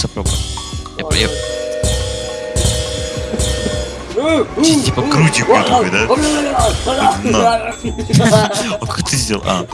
хочется пробовать. Я, типа, я... Типа крутик такой, да? На. А как ты сделал? А.